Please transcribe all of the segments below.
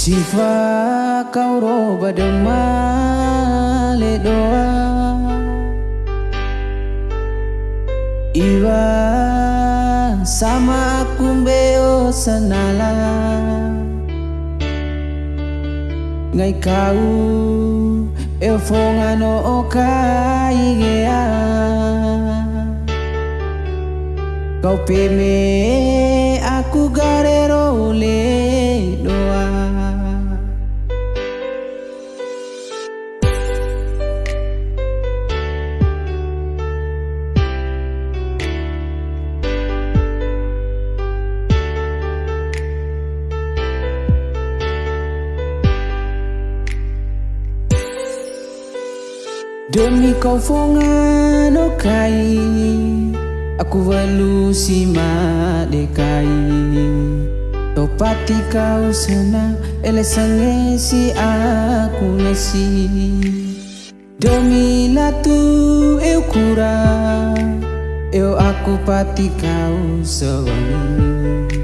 Sifa kau roba demale doa Iwa sama aku mbeo senala Ngai kau eu fongano o kai gea. Kau peme aku garero le Demi kau fongano kai Aku walu si dekai Topati kau sena Ele sange si aku nasi Demi latu eu kura. Eu aku pati kau sewangi.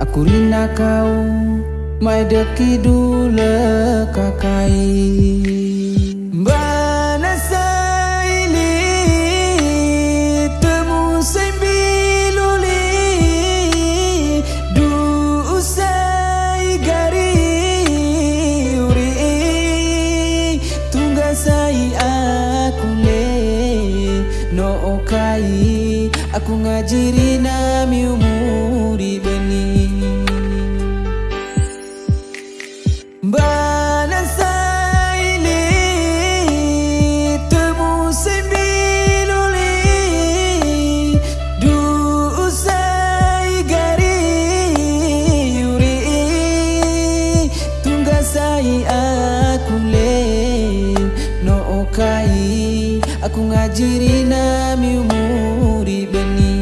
Aku rina kau Mai deki dulu kakai Aku ngajiri nami umuri beni Bana saili Temu sembiluli Du usai gari yuri Tungga sai aku le. No okai. Aku ngajiri nami umuri beni.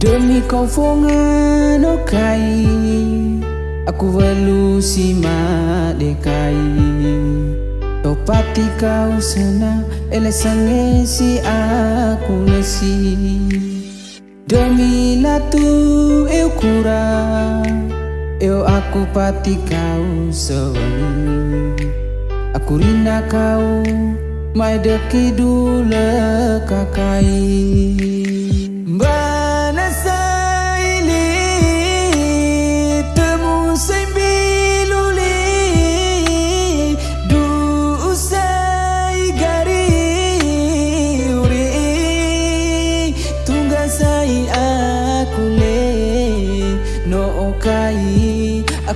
Demi kau fongano kai Aku walu si dekai Topati kau sena Ele sange si aku nasi Demi latu eu kura Eu aku pati kau sewangi Aku rina kau Mai deki dulu kakai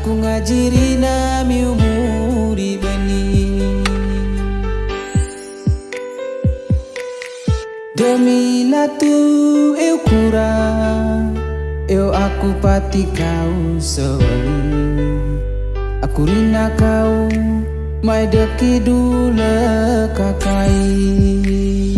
ngajiri nami umuri beni Demi latu eu kura Eu aku pati kau sewali Aku rina kau Mai deki dulu kakai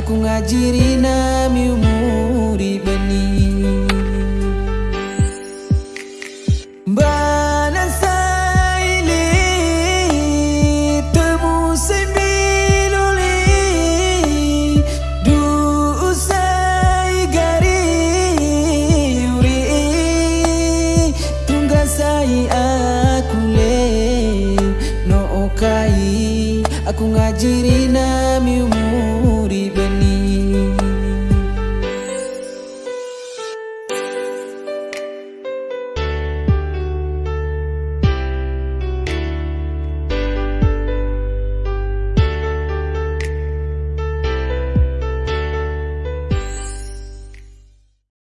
aku ngajiri nami umuri bani bana saili temu sembiluli du usai gari uri tunggasai aku le no aku ngajiri nami পুরিবেনী